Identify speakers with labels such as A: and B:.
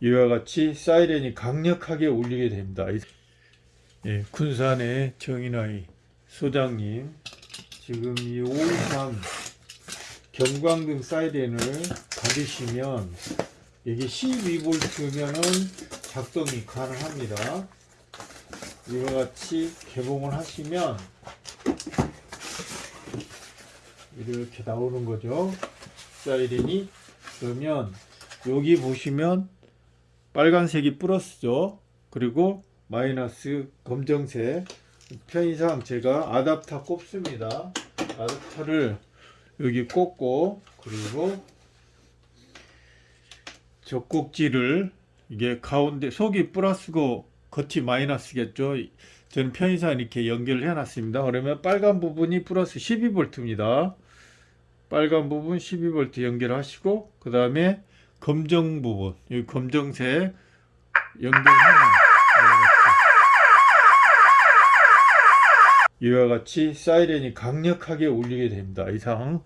A: 이와 같이 사이렌이 강력하게 울리게 됩니다. 이- 예, 군산의 정인아이 소장님 지금 이 523 경광등 사이렌을 받으시면 이게 12V면은 작동이 가능합니다. 이와 같이 개봉을 하시면 이렇게 나오는 거죠. 사이렌이 그러면 여기 보시면 빨간색이 플러스죠. 그리고 마이너스 검정색 편의상 제가 아답터 꼽습니다. 아답터를 여기 꽂고 그리고 젖꼭지를 이게 가운데 속이 플러스고 겉이 마이너스겠죠. 저는 편의상 이렇게 연결을 해 놨습니다. 그러면 빨간 부분이 플러스 12V입니다. 빨간 부분 12V 연결하시고 그 다음에 검정 부분 이 검정색 연결하면 이와 같이 사이렌이 강력하게 울리게 됩니다. 이상